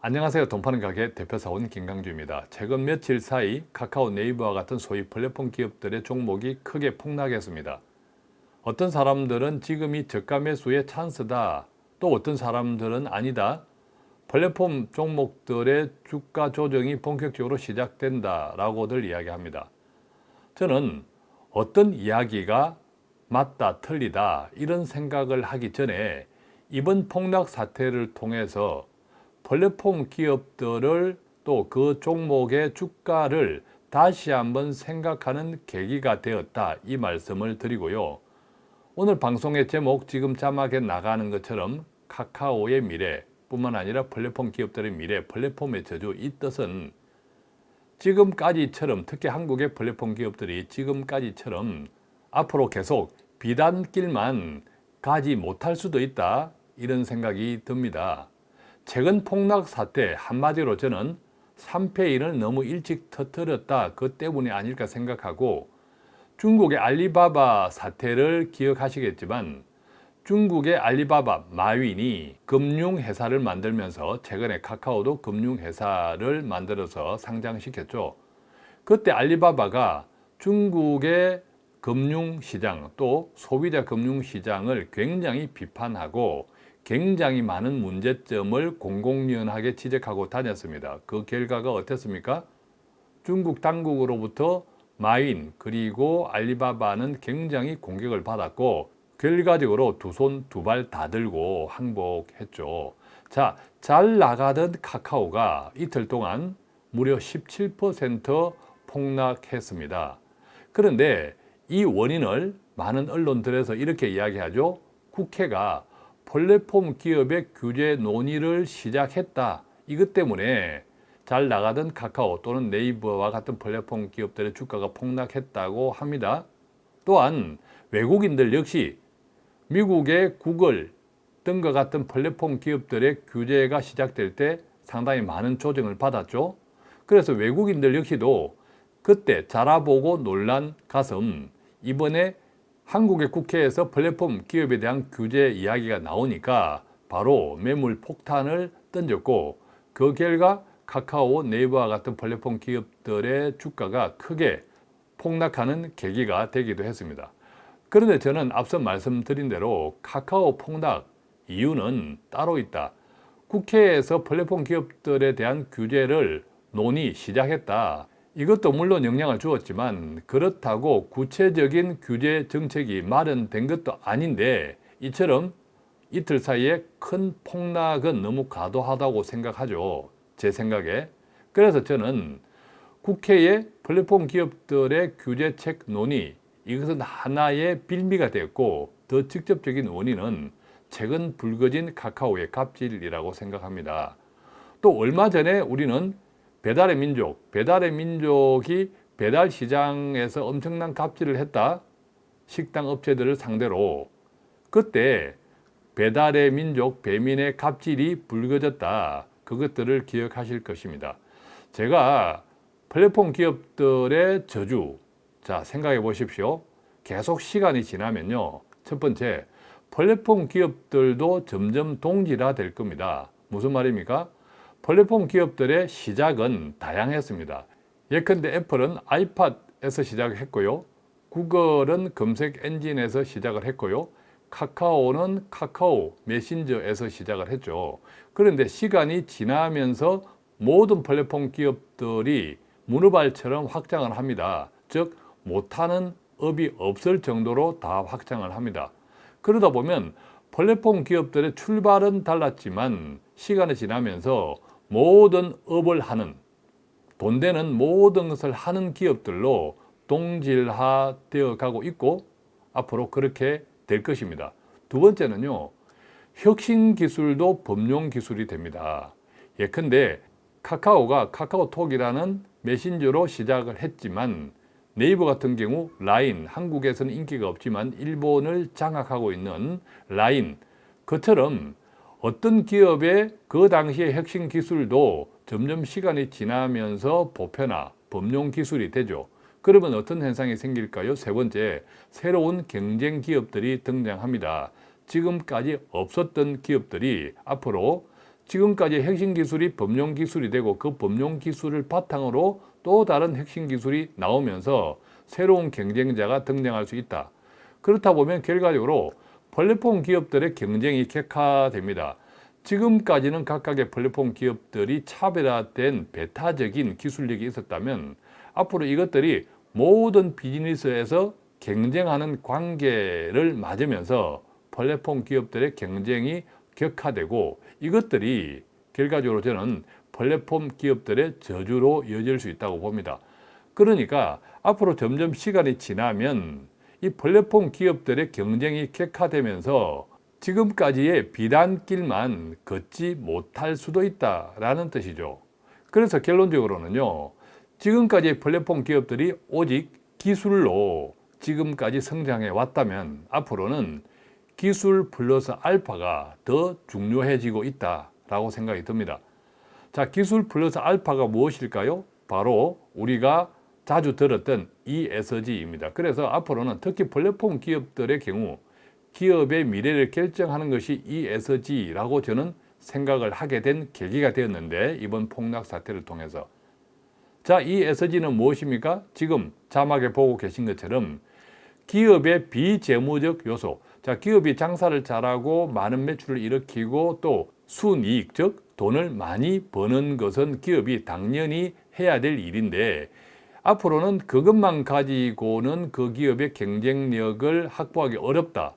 안녕하세요. 돈파는 가게 대표사원 김강주입니다. 최근 며칠 사이 카카오 네이버와 같은 소위 플랫폼 기업들의 종목이 크게 폭락했습니다. 어떤 사람들은 지금이 저가 매수의 찬스다. 또 어떤 사람들은 아니다. 플랫폼 종목들의 주가 조정이 본격적으로 시작된다 라고들 이야기합니다. 저는 어떤 이야기가 맞다 틀리다 이런 생각을 하기 전에 이번 폭락 사태를 통해서 플랫폼 기업들을 또 그 종목의 주가를 다시 한번 생각하는 계기가 되었다 이 말씀을 드리고요. 오늘 방송의 제목 지금 자막에 나가는 것처럼 카카오의 미래 뿐만 아니라 플랫폼 기업들의 미래, 플랫폼의 저주 이 뜻은 지금까지처럼 특히 한국의 플랫폼 기업들이 지금까지처럼 앞으로 계속 비단길만 가지 못할 수도 있다 이런 생각이 듭니다. 최근 폭락 사태 한마디로 저는 3패인을 너무 일찍 터뜨렸다 그 때문이 아닐까 생각하고 중국의 알리바바 사태를 기억하시겠지만 중국의 알리바바 마윈이 금융회사를 만들면서 최근에 카카오도 금융회사를 만들어서 상장시켰죠. 그때 알리바바가 중국의 금융시장 또 소비자 금융시장을 굉장히 비판하고 굉장히 많은 문제점을 공공연하게 지적하고 다녔습니다. 그 결과가 어땠습니까? 중국 당국으로부터 마인 그리고 알리바바는 굉장히 공격을 받았고 결과적으로 두 손 두 발 다 들고 항복했죠. 자, 잘 나가던 카카오가 이틀 동안 무려 17% 폭락했습니다. 그런데 이 원인을 많은 언론들에서 이렇게 이야기하죠. 국회가 플랫폼 기업의 규제 논의를 시작했다. 이것 때문에 잘 나가던 카카오 또는 네이버와 같은 플랫폼 기업들의 주가가 폭락했다고 합니다. 또한 외국인들 역시 미국의 구글 등과 같은 플랫폼 기업들의 규제가 시작될 때 상당히 많은 조정을 받았죠. 그래서 외국인들 역시도 그때 자라보고 놀란 가슴 이번에 한국의 국회에서 플랫폼 기업에 대한 규제 이야기가 나오니까 바로 매물 폭탄을 던졌고 그 결과 카카오, 네이버와 같은 플랫폼 기업들의 주가가 크게 폭락하는 계기가 되기도 했습니다. 그런데 저는 앞서 말씀드린 대로 카카오 폭락 이유는 따로 있다. 국회에서 플랫폼 기업들에 대한 규제를 논의 시작했다. 이것도 물론 영향을 주었지만 그렇다고 구체적인 규제 정책이 마련된 것도 아닌데 이처럼 이틀 사이에 큰 폭락은 너무 과도하다고 생각하죠. 제 생각에. 그래서 저는 국회의 플랫폼 기업들의 규제책 논의 이것은 하나의 빌미가 됐고 더 직접적인 원인은 최근 불거진 카카오의 갑질이라고 생각합니다. 또 얼마 전에 우리는 배달의 민족, 배달의 민족이 배달 시장에서 엄청난 갑질을 했다. 식당 업체들을 상대로 그때 배달의 민족, 배민의 갑질이 불거졌다. 그것들을 기억하실 것입니다. 제가 플랫폼 기업들의 저주, 자 생각해 보십시오. 계속 시간이 지나면요. 첫 번째, 플랫폼 기업들도 점점 동질화 될 겁니다. 무슨 말입니까? 플랫폼 기업들의 시작은 다양했습니다. 예컨대 애플은 아이팟에서 시작했고요. 구글은 검색 엔진에서 시작을 했고요. 카카오는 카카오 메신저에서 시작을 했죠. 그런데 시간이 지나면서 모든 플랫폼 기업들이 문어발처럼 확장을 합니다. 즉 못하는 업이 없을 정도로 다 확장을 합니다. 그러다 보면 플랫폼 기업들의 출발은 달랐지만 시간이 지나면서 모든 업을 하는 돈 되는 모든 것을 하는 기업들로 동질화되어 가고 있고 앞으로 그렇게 될 것입니다. 두 번째는요. 혁신 기술도 범용 기술이 됩니다. 예컨대 카카오가 카카오톡이라는 메신저로 시작을 했지만 네이버 같은 경우 라인, 한국에서는 인기가 없지만 일본을 장악하고 있는 라인 그처럼 어떤 기업의 그 당시의 혁신 기술도 점점 시간이 지나면서 보편화, 범용 기술이 되죠. 그러면 어떤 현상이 생길까요? 세 번째, 새로운 경쟁 기업들이 등장합니다. 지금까지 없었던 기업들이 앞으로 지금까지 핵심 기술이 범용 기술이 되고 그 범용 기술을 바탕으로 또 다른 핵심 기술이 나오면서 새로운 경쟁자가 등장할 수 있다. 그렇다 보면 결과적으로 플랫폼 기업들의 경쟁이 격화됩니다. 지금까지는 각각의 플랫폼 기업들이 차별화된 배타적인 기술력이 있었다면 앞으로 이것들이 모든 비즈니스에서 경쟁하는 관계를 맞으면서 플랫폼 기업들의 경쟁이 격화되고 이것들이 결과적으로 저는 플랫폼 기업들의 저주로 이어질 수 있다고 봅니다. 그러니까 앞으로 점점 시간이 지나면 이 플랫폼 기업들의 경쟁이 격화되면서 지금까지의 비단길만 걷지 못할 수도 있다라는 뜻이죠. 그래서 결론적으로는요. 지금까지 플랫폼 기업들이 오직 기술로 지금까지 성장해 왔다면 앞으로는 기술 플러스 알파가 더 중요해지고 있다라고 생각이 듭니다. 자, 기술 플러스 알파가 무엇일까요? 바로 우리가 자주 들었던 ESG입니다. 그래서 앞으로는 특히 플랫폼 기업들의 경우 기업의 미래를 결정하는 것이 ESG라고 저는 생각을 하게 된 계기가 되었는데 이번 폭락 사태를 통해서 자, ESG는 무엇입니까? 지금 자막에 보고 계신 것처럼 기업의 비재무적 요소 자, 기업이 장사를 잘하고 많은 매출을 일으키고 또 순이익 즉 돈을 많이 버는 것은 기업이 당연히 해야 될 일인데 앞으로는 그것만 가지고는 그 기업의 경쟁력을 확보하기 어렵다.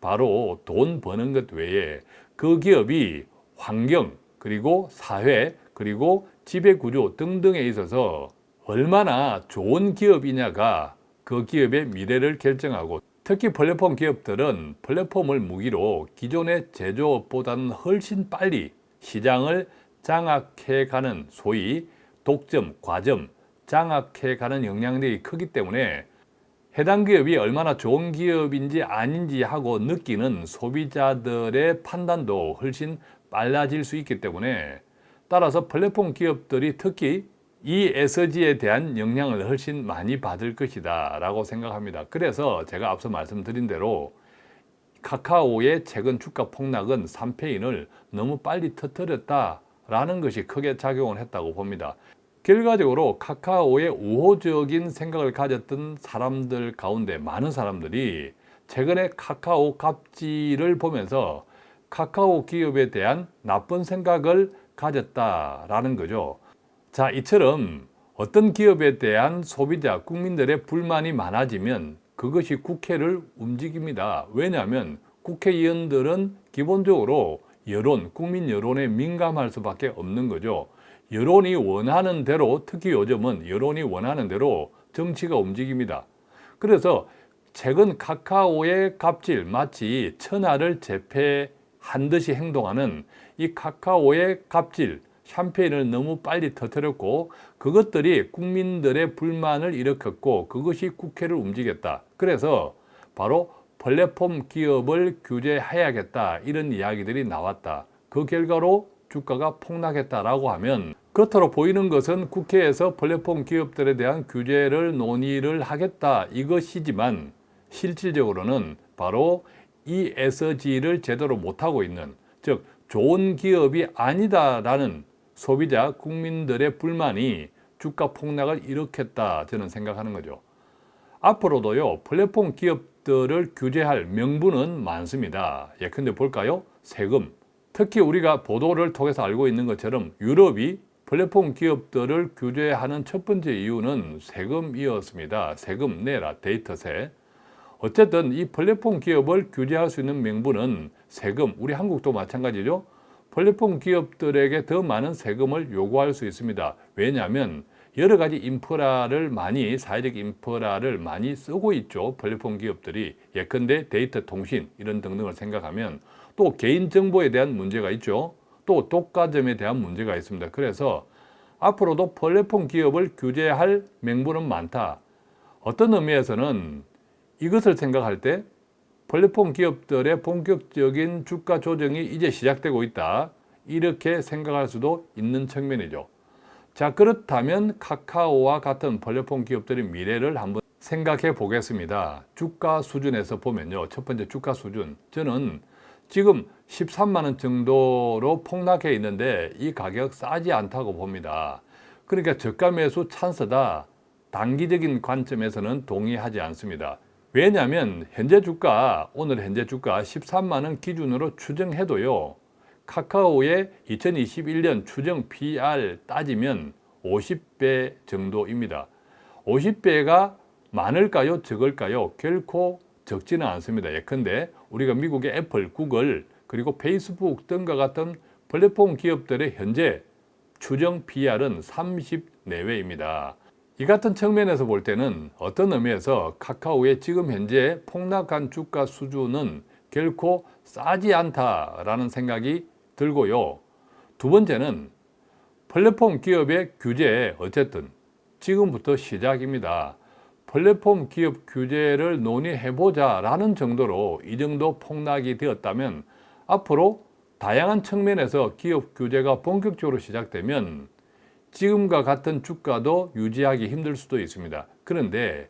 바로 돈 버는 것 외에 그 기업이 환경 그리고 사회 그리고 지배구조 등등에 있어서 얼마나 좋은 기업이냐가 그 기업의 미래를 결정하고 특히 플랫폼 기업들은 플랫폼을 무기로 기존의 제조업보다는 훨씬 빨리 시장을 장악해가는 소위 독점, 과점, 장악해가는 영향력이 크기 때문에 해당 기업이 얼마나 좋은 기업인지 아닌지 하고 느끼는 소비자들의 판단도 훨씬 빨라질 수 있기 때문에 따라서 플랫폼 기업들이 특히 이 SG에 대한 영향을 훨씬 많이 받을 것이다 라고 생각합니다. 그래서 제가 앞서 말씀드린 대로 카카오의 최근 주가 폭락은 3페인을 너무 빨리 터뜨렸다 라는 것이 크게 작용을 했다고 봅니다. 결과적으로 카카오의 우호적인 생각을 가졌던 사람들 가운데 많은 사람들이 최근에 카카오 갑질을 보면서 카카오 기업에 대한 나쁜 생각을 가졌다라는 거죠. 자, 이처럼 어떤 기업에 대한 소비자, 국민들의 불만이 많아지면 그것이 국회를 움직입니다. 왜냐하면 국회의원들은 기본적으로 여론, 국민 여론에 민감할 수밖에 없는 거죠. 여론이 원하는 대로, 특히 요즘은 여론이 원하는 대로 정치가 움직입니다. 그래서 최근 카카오의 갑질, 마치 천하를 제패한 듯이 행동하는 이 카카오의 갑질, 샴페인을 너무 빨리 터뜨렸고 그것들이 국민들의 불만을 일으켰고 그것이 국회를 움직였다. 그래서 바로 플랫폼 기업을 규제해야겠다 이런 이야기들이 나왔다. 그 결과로 주가가 폭락했다라고 하면 겉으로 보이는 것은 국회에서 플랫폼 기업들에 대한 규제를 논의를 하겠다 이것이지만 실질적으로는 바로 ESG를 제대로 못하고 있는 즉 좋은 기업이 아니다라는 소비자 국민들의 불만이 주가 폭락을 일으켰다 저는 생각하는 거죠. 앞으로도요 플랫폼 기업들을 규제할 명분은 많습니다. 예컨대 볼까요? 세금. 특히 우리가 보도를 통해서 알고 있는 것처럼 유럽이 플랫폼 기업들을 규제하는 첫 번째 이유는 세금이었습니다. 세금 내라 데이터세. 어쨌든 이 플랫폼 기업을 규제할 수 있는 명분은 세금, 우리 한국도 마찬가지죠. 플랫폼 기업들에게 더 많은 세금을 요구할 수 있습니다. 왜냐하면 여러 가지 인프라를 많이 사회적 인프라를 많이 쓰고 있죠. 플랫폼 기업들이 예컨대 데이터 통신 이런 등등을 생각하면 또 개인정보에 대한 문제가 있죠. 또 독과점에 대한 문제가 있습니다. 그래서 앞으로도 플랫폼 기업을 규제할 명분은 많다. 어떤 의미에서는 이것을 생각할 때 플랫폼 기업들의 본격적인 주가 조정이 이제 시작되고 있다. 이렇게 생각할 수도 있는 측면이죠. 자 그렇다면 카카오와 같은 플랫폼 기업들의 미래를 한번 생각해 보겠습니다. 주가 수준에서 보면요. 첫 번째 주가 수준. 저는 지금 13만 원 정도로 폭락해 있는데 이 가격 싸지 않다고 봅니다. 그러니까 저가 매수 찬스다. 단기적인 관점에서는 동의하지 않습니다. 왜냐하면 현재 주가, 오늘 현재 주가 13만 원 기준으로 추정해도요. 카카오의 2021년 추정 PR 따지면 50배 정도입니다. 50배가 많을까요? 적을까요? 결코 적지는 않습니다. 예컨대 우리가 미국의 애플, 구글, 그리고 페이스북 등과 같은 플랫폼 기업들의 현재 추정 PR은 30 내외입니다. 이 같은 측면에서 볼 때는 어떤 의미에서 카카오의 지금 현재 폭락한 주가 수준은 결코 싸지 않다라는 생각이 들고요. 두 번째는 플랫폼 기업의 규제 어쨌든 지금부터 시작입니다. 플랫폼 기업 규제를 논의해보자 라는 정도로 이 정도 폭락이 되었다면 앞으로 다양한 측면에서 기업 규제가 본격적으로 시작되면 지금과 같은 주가도 유지하기 힘들 수도 있습니다. 그런데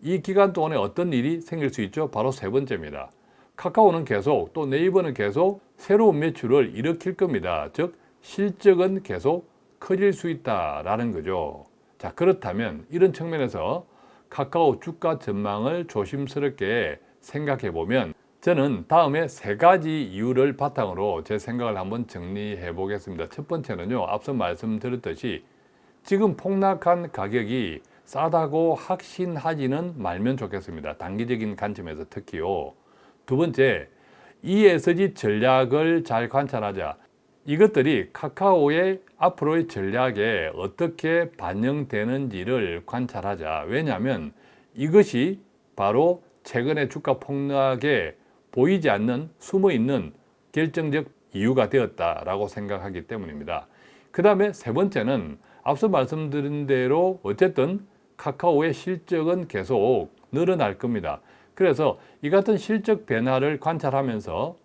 이 기간 동안에 어떤 일이 생길 수 있죠? 바로 세 번째입니다. 카카오는 계속 또 네이버는 계속 새로운 매출을 일으킬 겁니다. 즉 실적은 계속 커질 수 있다라는 거죠. 자 그렇다면 이런 측면에서 카카오 주가 전망을 조심스럽게 생각해 보면 저는 다음에 세 가지 이유를 바탕으로 제 생각을 한번 정리해 보겠습니다. 첫 번째는요. 앞서 말씀드렸듯이 지금 폭락한 가격이 싸다고 확신하지는 말면 좋겠습니다. 단기적인 관점에서 특히요. 두 번째, ESG 전략을 잘 관찰하자. 이것들이 카카오의 앞으로의 전략에 어떻게 반영되는지를 관찰하자. 왜냐하면 이것이 바로 최근의 주가 폭락에 보이지 않는 숨어있는 결정적 이유가 되었다라고 생각하기 때문입니다. 그 다음에 세 번째는 앞서 말씀드린 대로 어쨌든 카카오의 실적은 계속 늘어날 겁니다. 그래서 이 같은 실적 변화를 관찰하면서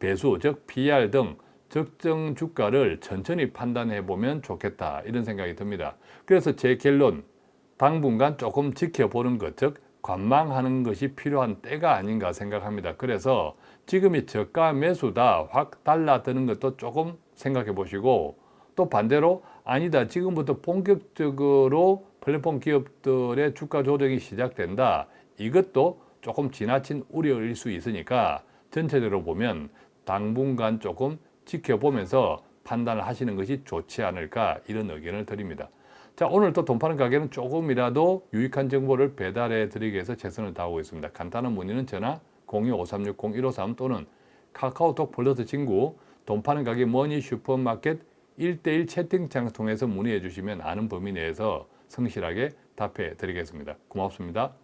배수, 즉 PR 등 적정 주가를 천천히 판단해 보면 좋겠다 이런 생각이 듭니다. 그래서 제 결론 당분간 조금 지켜보는 것, 즉 관망하는 것이 필요한 때가 아닌가 생각합니다. 그래서 지금이 저가 매수다 확 달라드는 것도 조금 생각해 보시고 또 반대로 아니다 지금부터 본격적으로 플랫폼 기업들의 주가 조정이 시작된다 이것도 조금 지나친 우려일 수 있으니까 전체적으로 보면 당분간 조금 지켜보면서 판단을 하시는 것이 좋지 않을까 이런 의견을 드립니다. 자 오늘 또 돈 파는 가게는 조금이라도 유익한 정보를 배달해 드리기 위해서 최선을 다하고 있습니다. 간단한 문의는 전화 02-5360-153 또는 카카오톡 플러스 친구 돈 파는 가게 머니 슈퍼마켓 1대1 채팅창을 통해서 문의해 주시면 아는 범위 내에서 성실하게 답해 드리겠습니다. 고맙습니다.